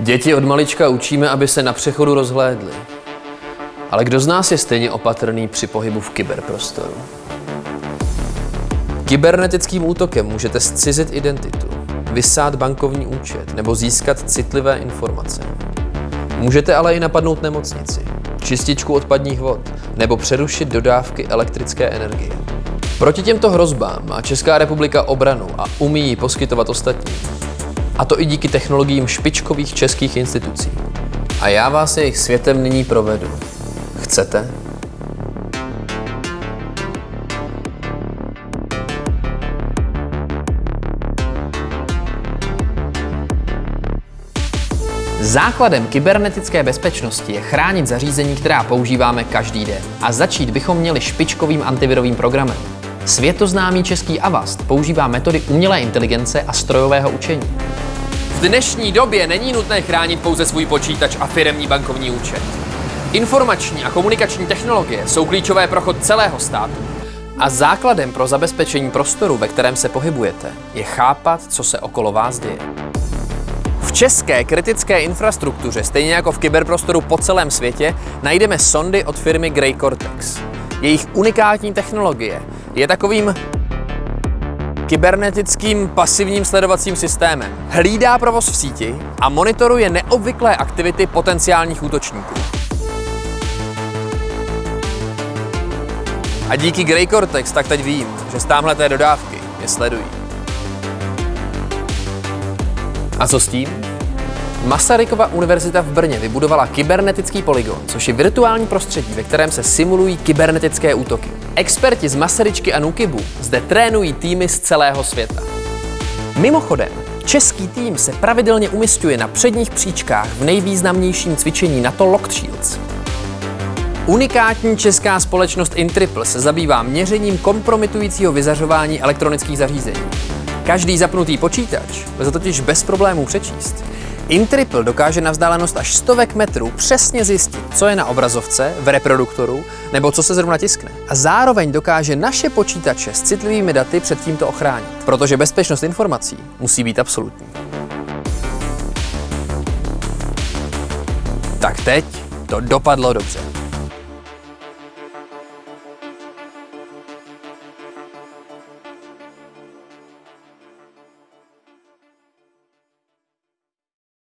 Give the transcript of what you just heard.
Děti od malička učíme, aby se na přechodu rozhlédli. Ale kdo z nás je stejně opatrný při pohybu v kyberprostoru? Kybernetickým útokem můžete zcizit identitu, vysát bankovní účet nebo získat citlivé informace. Můžete ale i napadnout nemocnici, čističku odpadních vod nebo přerušit dodávky elektrické energie. Proti těmto hrozbám má Česká republika obranu a umí ji poskytovat ostatním. A to i díky technologiím špičkových českých institucí. A já vás jejich světem nyní provedu. Chcete? Základem kybernetické bezpečnosti je chránit zařízení, která používáme každý den. A začít bychom měli špičkovým antivirovým programem. Světoznámý český Avast používá metody umělé inteligence a strojového učení. V dnešní době není nutné chránit pouze svůj počítač a firemní bankovní účet. Informační a komunikační technologie jsou klíčové pro chod celého státu. A základem pro zabezpečení prostoru, ve kterém se pohybujete, je chápat, co se okolo vás děje. V české kritické infrastruktuře, stejně jako v kyberprostoru po celém světě, najdeme sondy od firmy Grey Cortex. Jejich unikátní technologie je takovým kybernetickým pasivním sledovacím systémem. Hlídá provoz v síti a monitoruje neobvyklé aktivity potenciálních útočníků. A díky Grey Cortex tak teď vím, že z támhleté dodávky je sledují. A co s tím? Masarykova univerzita v Brně vybudovala kybernetický polygon, což je virtuální prostředí, ve kterém se simulují kybernetické útoky. Experti z Masaryčky a Nukibu zde trénují týmy z celého světa. Mimochodem, český tým se pravidelně umistuje na předních příčkách v nejvýznamnějším cvičení NATO Locked Shields. Unikátní česká společnost Intriple se zabývá měřením kompromitujícího vyzařování elektronických zařízení. Každý zapnutý počítač lze totiž bez problémů přečíst. Intriple dokáže na vzdálenost až stovek metrů přesně zjistit, co je na obrazovce, v reproduktoru nebo co se zrovna tiskne. A zároveň dokáže naše počítače s citlivými daty před tímto ochránit, protože bezpečnost informací musí být absolutní. Tak teď to dopadlo dobře.